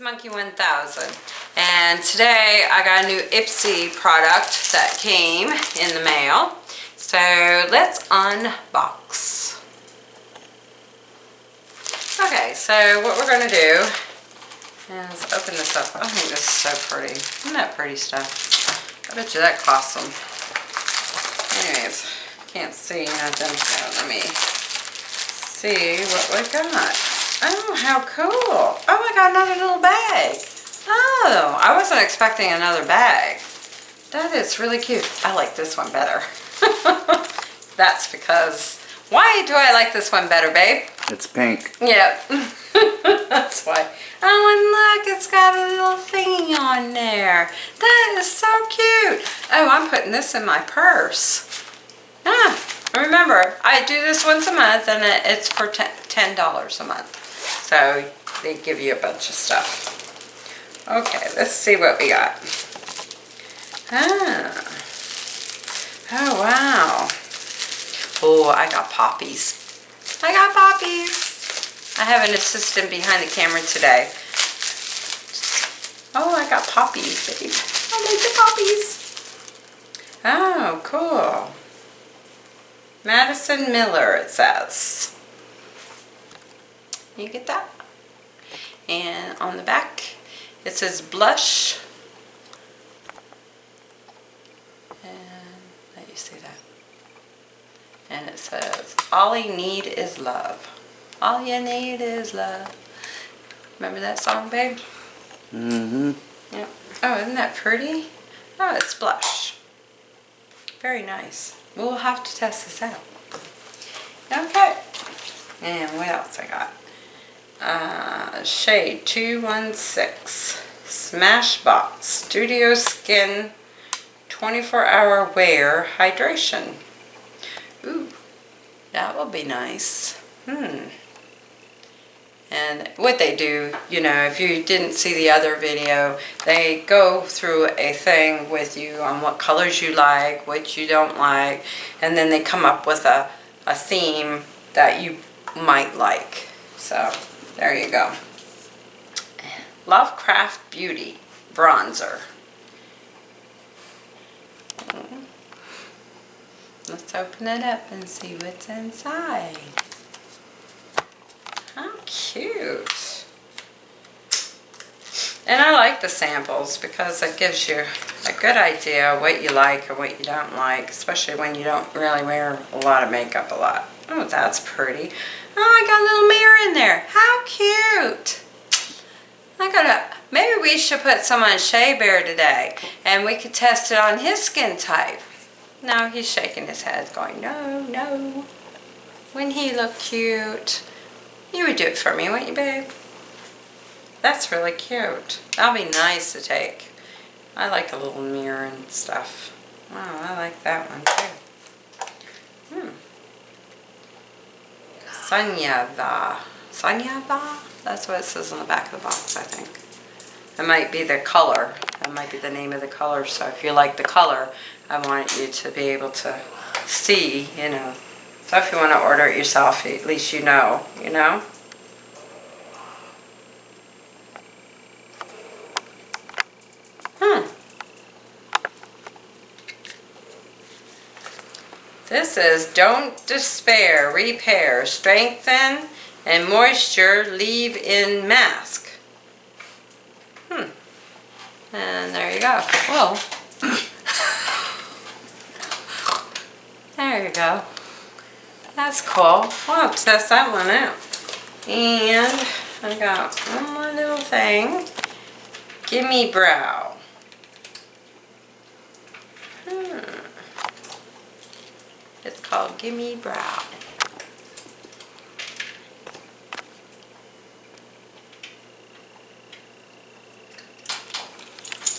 Monkey 1000 and today I got a new Ipsy product that came in the mail. So let's unbox. Okay, so what we're going to do is open this up. Oh, I think this is so pretty. Isn't that pretty stuff? I bet you that cost them. Anyways, can't see nothing, so let me see what we got. Oh, how cool. Oh, I got another little bag. Oh, I wasn't expecting another bag. That is really cute. I like this one better. That's because, why do I like this one better, babe? It's pink. Yep. That's why. Oh, and look, it's got a little thingy on there. That is so cute. Oh, I'm putting this in my purse. Ah, remember, I do this once a month and it's for $10 a month. So they give you a bunch of stuff. Okay, let's see what we got. Ah. Oh, wow. Oh, I got poppies. I got poppies. I have an assistant behind the camera today. Oh, I got poppies, babe. I like the poppies. Oh, cool. Madison Miller, it says. You get that? And on the back, it says blush. And let you see that. And it says, all you need is love. All you need is love. Remember that song, babe? Mm-hmm. Yep. Oh, isn't that pretty? Oh, it's blush. Very nice. We'll have to test this out. Okay. And what else I got? Uh, shade 216 Smashbox Studio Skin 24 hour wear hydration. Ooh, that will be nice. Hmm. And what they do, you know, if you didn't see the other video, they go through a thing with you on what colors you like, what you don't like, and then they come up with a, a theme that you might like. So, there you go. Lovecraft Beauty Bronzer. Mm-hmm. Let's open it up and see what's inside. How cute. And I like the samples because it gives you a good idea what you like or what you don't like, especially when you don't really wear a lot of makeup a lot. Oh, that's pretty. Oh, I got a little mirror in there. How cute. I gotta, maybe we should put some on Shea Bear today and we could test it on his skin type. No, he's shaking his head going, no, no. Wouldn't he look cute? You would do it for me, wouldn't you, babe? That's really cute. That'll be nice to take. I like a little mirror and stuff. Wow, I like that one too. Sanyava. Sanyava? That's what it says on the back of the box, I think. It might be the color. That might be the name of the color. So if you like the color, I want you to be able to see, you know. So if you want to order it yourself, at least you know, you know. Hmm. This is Don't Despair, Repair, Strengthen, and Moisture Leave-In Mask. Hmm. And there you go. Whoa. there you go. That's cool. Well, test that one out. And I got one more little thing. Gimme Brow. It's Oh, called Gimme Brow.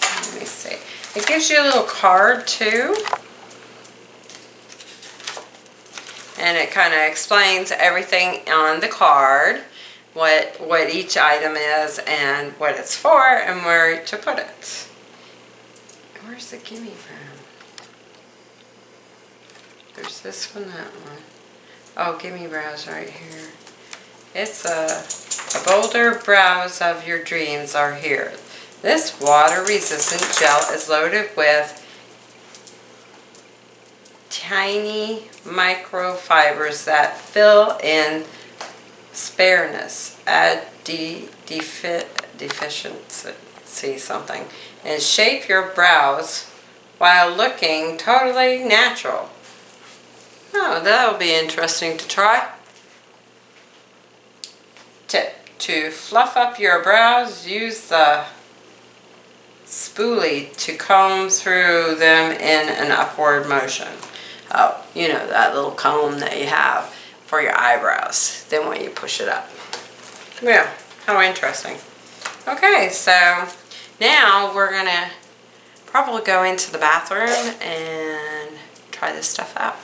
Let me see. It gives you a little card too. And it kind of explains everything on the card, what, what each item is and what it's for and where to put it. Where's the Gimme Brow? This one, that one. Oh, Gimme Brows right here. It's a bolder brows of your dreams are here. This water-resistant gel is loaded with tiny microfibers that fill in spareness, add de defi deficiency something, and shape your brows while looking totally natural. Oh, that'll be interesting to try. Tip, to fluff up your brows, use the spoolie to comb through them in an upward motion. Oh, you know that little comb that you have for your eyebrows. Then when you push it up. Yeah, how interesting. Okay, so now we're gonna probably go into the bathroom and try this stuff out.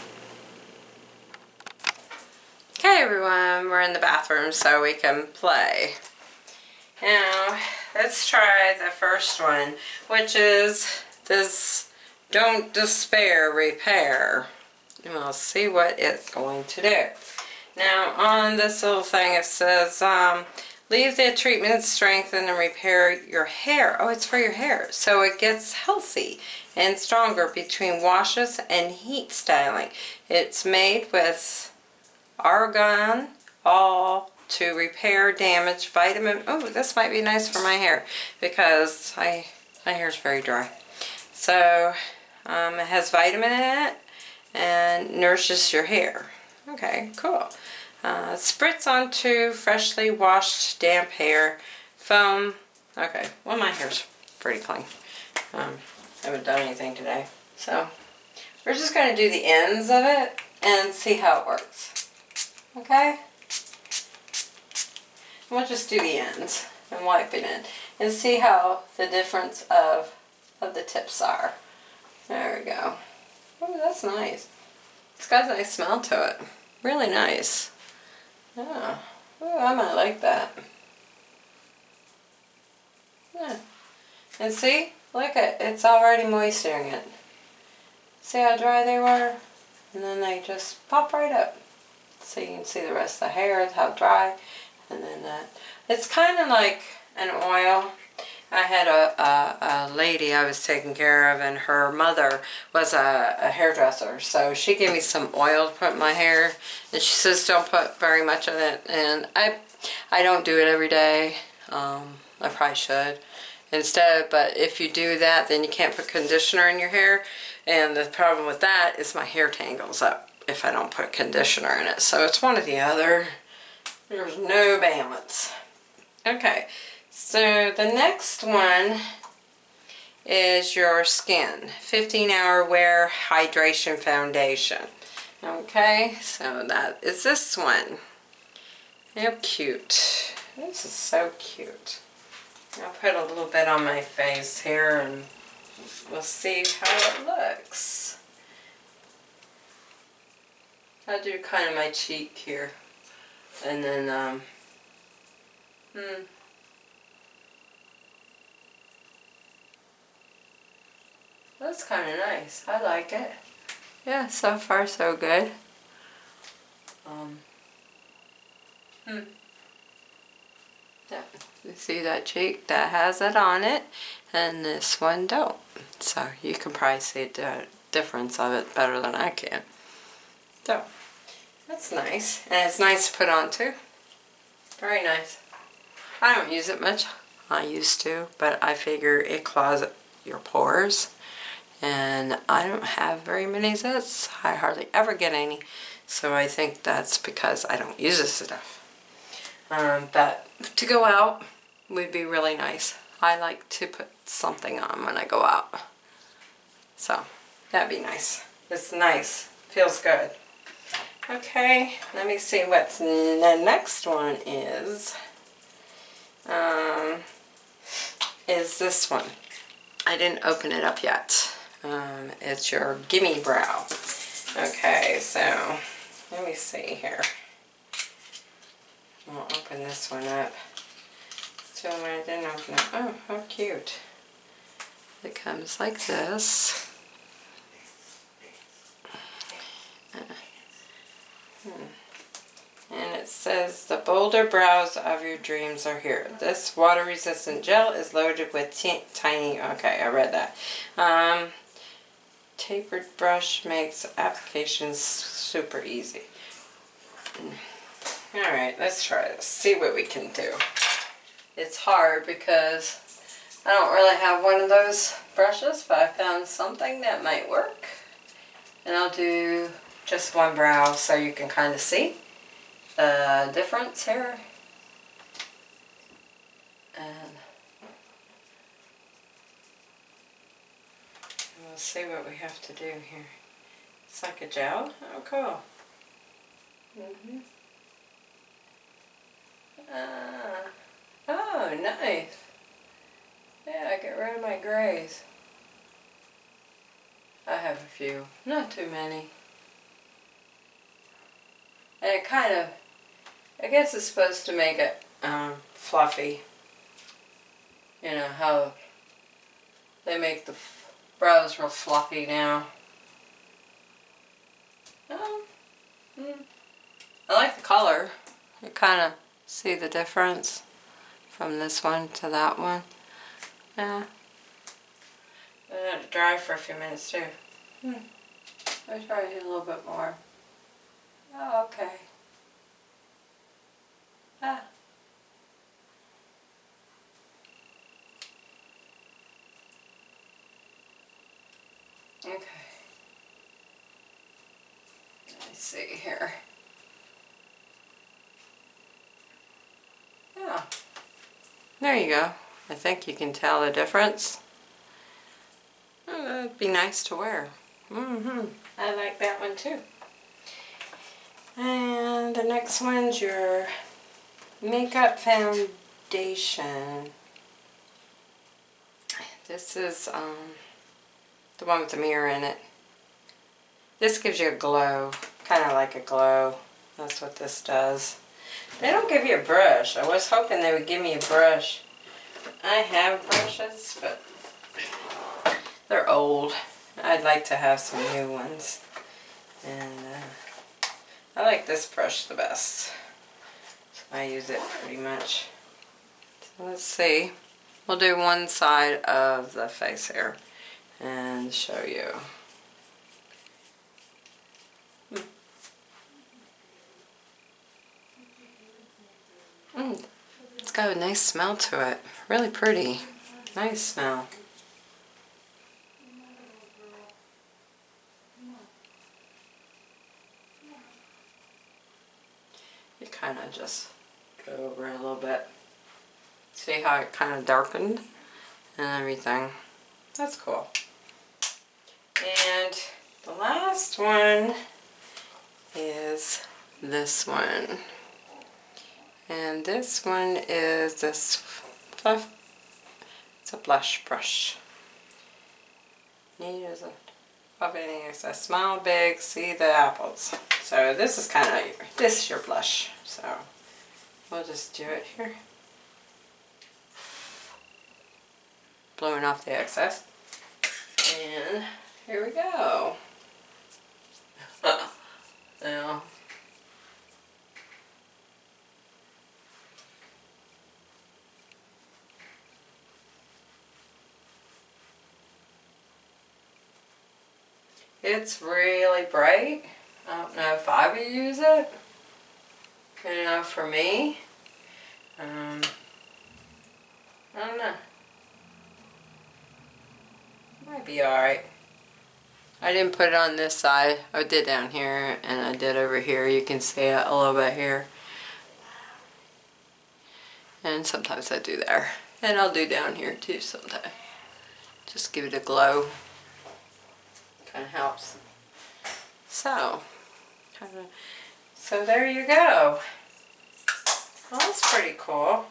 Okay everyone, we're in the bathroom so we can play. Now, let's try the first one, which is this Don't Despair Repair. And we'll see what it's going to do. Now, on this little thing it says, um, leave the treatment strengthen and repair your hair. Oh, it's for your hair. So it gets healthy and stronger between washes and heat styling. It's made with argan oil to repair damage vitamin oh this might be nice for my hair because I my hair is very dry. So um, it has vitamin in it and nourishes your hair. Okay cool. Uh, spritz onto freshly washed damp hair foam okay well my hair's pretty clean. Um, I haven't done anything today so we're just going to do the ends of it and see how it works Okay? We'll just do the ends and wipe it in and see how the difference of, of the tips are. There we go. Oh, that's nice. It's got a nice smell to it. Really nice. Yeah. Oh, I might like that. Yeah. And see? Look at it's already moistening it. See how dry they were? And then they just pop right up so you can see the rest of the hair, how dry, and then that. It's kind of like an oil. I had a, a, a, lady I was taking care of and her mother was a, a, hairdresser. So she gave me some oil to put in my hair. And she says don't put very much in it. And I I don't do it every day. Um, I probably should instead. But if you do that then you can't put conditioner in your hair. And the problem with that is my hair tangles up if I don't put conditioner in it. So it's one or the other. There's no balance. Okay, so the next one is your skin 15 hour wear hydration foundation okay so that is this one how cute this is so cute I'll put a little bit on my face here and we'll see how it looks I'll do kind of my cheek here. And then, um, hmm. That's kind of nice. I like it. Yeah, so far so good. Um, hmm. Yeah, you see that cheek? That has it on it. And this one don't. So you can probably see the difference of it better than I can. So. That's nice. And it's nice to put on too. Very nice. I don't use it much. I used to, but I figure it clogs your pores. And I don't have very many zits. I hardly ever get any. So I think that's because I don't use this stuff. Um, but to go out would be really nice. I like to put something on when I go out. So that'd be nice. It's nice. Feels good. Okay, let me see what the next one is. Um, is this one. I didn't open it up yet. Um, it's your Gimme Brow. Okay, so let me see here. I'll open this one up. So I didn't open it, oh, how cute. It comes like this. It says the bolder brows of your dreams are here. This water resistant gel is loaded with tiny, okay, I read that. Um, tapered brush makes applications super easy. Alright, let's try this. See what we can do. It's hard because I don't really have one of those brushes, but I found something that might work. And I'll do just one brow so you can kind of see difference here. And we'll see what we have to do here. It's like a gel. Oh, cool. hmm Ah. Oh, nice. Yeah, I get rid of my grays. I have a few, not too many. And it kind of, I guess it's supposed to make it um, fluffy. You know how they make the f- brows real fluffy now. Um, mm, I like the color. You kind of see the difference from this one to that one. Yeah. Let it dry for a few minutes too. Hmm. Let me try it a little bit more. Oh, okay. Ah. Okay. Let's see here. Yeah. There you go. I think you can tell the difference. Oh, that'd be nice to wear. Mm-hmm. I like that one too. And the next one's your makeup foundation. This is um, the one with the mirror in it. This gives you a glow, kind of like a glow. That's what this does. They don't give you a brush. I was hoping they would give me a brush. I have brushes, but they're old. I'd like to have some new ones. And uh, I like this brush the best. I use it pretty much. So let's see. We'll do one side of the face here and show you. Mm. It's got a nice smell to it. Really pretty. Nice smell. You kind of just over a little bit. See how it kind of darkened and everything. That's cool. And the last one is this one. And this one is this fluff. It's a blush brush. Neat as a puppet. It says smile big, see the apples. So this is kind of this is your blush. So we'll just do it here. Blowing off the excess. And here we go. now It's really bright. I don't know if I would use it. You know, for me. Um, I don't know. Might be alright. I didn't put it on this side. I did down here and I did over here. You can see it a little bit here. And sometimes I do there. And I'll do down here too sometimes. Just give it a glow kind of helps. So, kind of, so there you go. Well, that's pretty cool.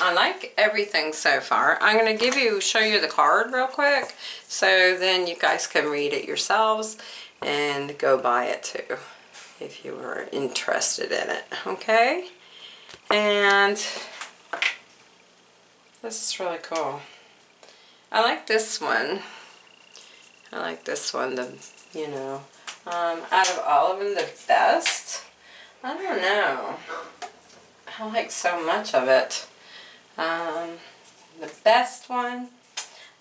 I like everything so far. I'm going to give you, show you the card real quick, so then you guys can read it yourselves and go buy it too, if you were interested in it, okay? And this is really cool. I like this one. I like this one, the, you know, um, out of all of them, the best, I don't know. I like so much of it. Um, the best one,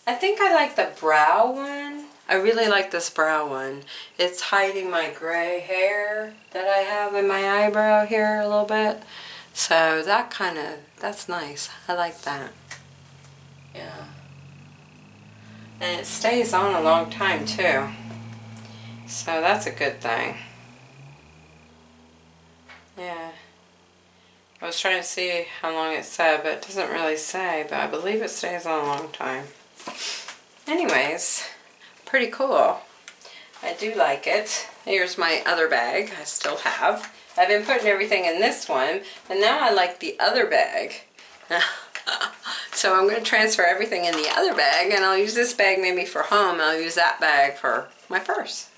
I think I like the brow one. I really like this brow one. It's hiding my gray hair that I have in my eyebrow here a little bit. So that kind of, that's nice. I like that. Yeah. And it stays on a long time too. So that's a good thing. Yeah. I was trying to see how long it said, but it doesn't really say, but I believe it stays on a long time. Anyways, pretty cool. I do like it. Here's my other bag I still have. I've been putting everything in this one, but now I like the other bag. so I'm going to transfer everything in the other bag, and I'll use this bag maybe for home. I'll use that bag for my purse.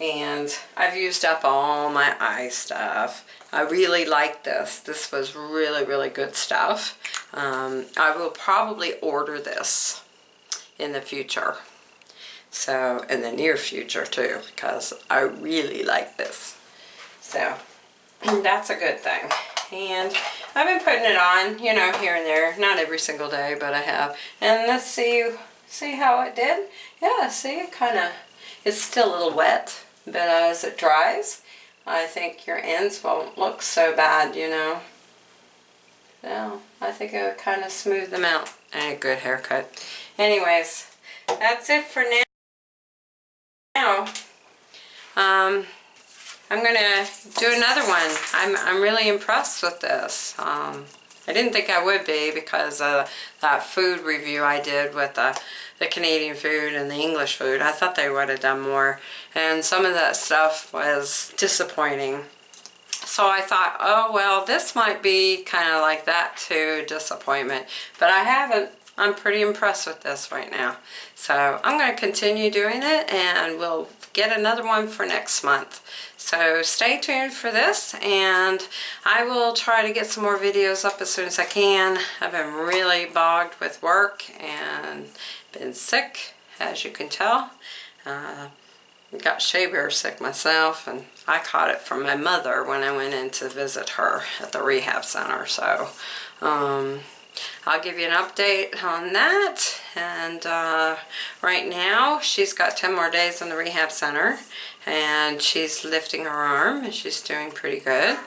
And I've used up all my eye stuff. I really like this. This was really, really good stuff. Um, I will probably order this in the future. So, in the near future too, because I really like this. So, that's a good thing. And I've been putting it on, you know, here and there. Not every single day, but I have. And let's see, see how it did. Yeah, see, it kind of, it's still a little wet, but as it dries, I think your ends won't look so bad, you know. So, I think it would kind of smooth them out. A good haircut. Anyways, that's it for now. Now, um, I'm gonna do another one. I'm, I'm really impressed with this. Um, I didn't think I would be because of that food review I did with the, the Canadian food and the English food. I thought they would have done more. And some of that stuff was disappointing. So I thought, oh well, this might be kind of like that too, disappointment. But I haven't I'm pretty impressed with this right now. So I'm going to continue doing it and we'll get another one for next month. So stay tuned for this and I will try to get some more videos up as soon as I can. I've been really bogged with work and been sick as you can tell. Uh, got shea bear sick myself and I caught it from my mother when I went in to visit her at the rehab center. So um, I'll give you an update on that. And uh, right now, she's got 10 more days in the rehab center. And she's lifting her arm, and she's doing pretty good.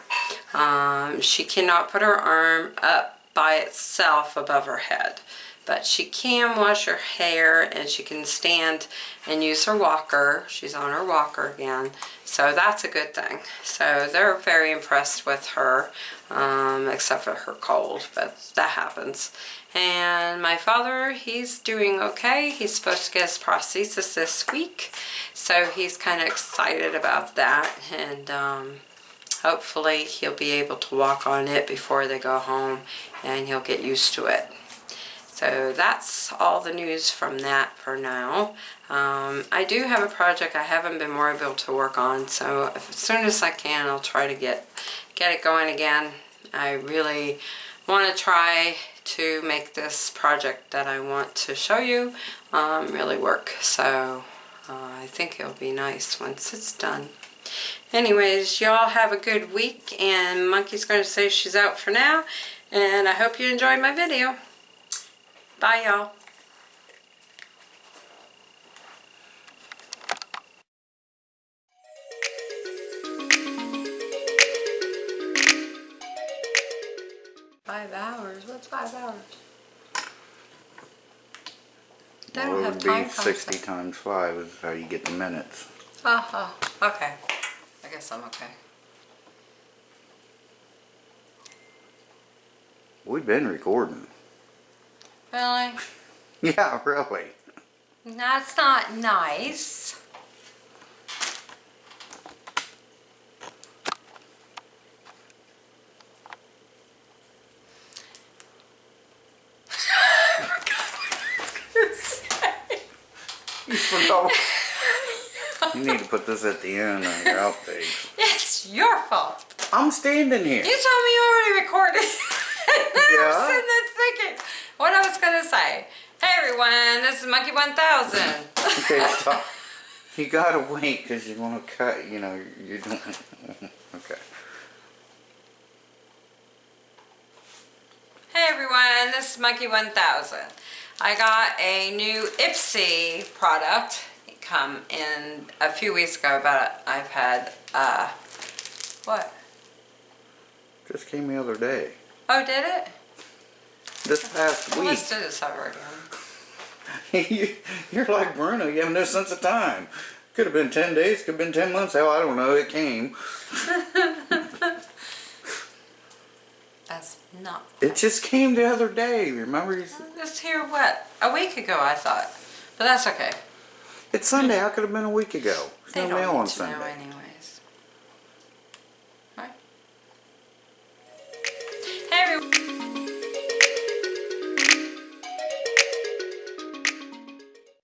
Um, she cannot put her arm up by itself above her head. But she can wash her hair, and she can stand and use her walker. She's on her walker again. So that's a good thing. So they're very impressed with her um, except for her cold, but that happens. And my father, he's doing okay. He's supposed to get his prosthesis this week, so he's kind of excited about that, and um, hopefully he'll be able to walk on it before they go home, and he'll get used to it. So that's all the news from that for now. Um, I do have a project I haven't been more able to work on, so as soon as I can, I'll try to get get it going again. I really want to try to make this project that I want to show you um, really work. So uh, I think it'll be nice once it's done. Anyways, y'all have a good week and Monkey's going to say she's out for now. And I hope you enjoyed my video. Bye y'all. Five hours? What's five hours? They Well, don't it have would time be 60 concept. times 5 is how you get the minutes. Uh-huh, okay. I guess I'm okay. We've been recording. Really? Yeah, really. That's not nice. You forgot. you need to put this at the end of your outtakes. It's your fault. I'm standing here. You told me you already recorded. I'm Yeah what I was gonna say. Hey everyone, this is Monkey 1000. okay. You gotta wait because you want to cut, you know, you don't. okay. Hey everyone, this is Monkey 1000. I got a new Ipsy product it come in a few weeks ago, but I've had, uh, what? Just came the other day. Oh, did it? This past week. Let's do this over again. You- You're like Bruno, you have no sense of time. Could have been 10 days, could have been 10 months, hell, I don't know, it came. That's not. It just came the other day, remember? you This here, what? A week ago, I thought. But that's okay. It's Sunday, how could have been a week ago? There's They no don't on know Sunday. anyway.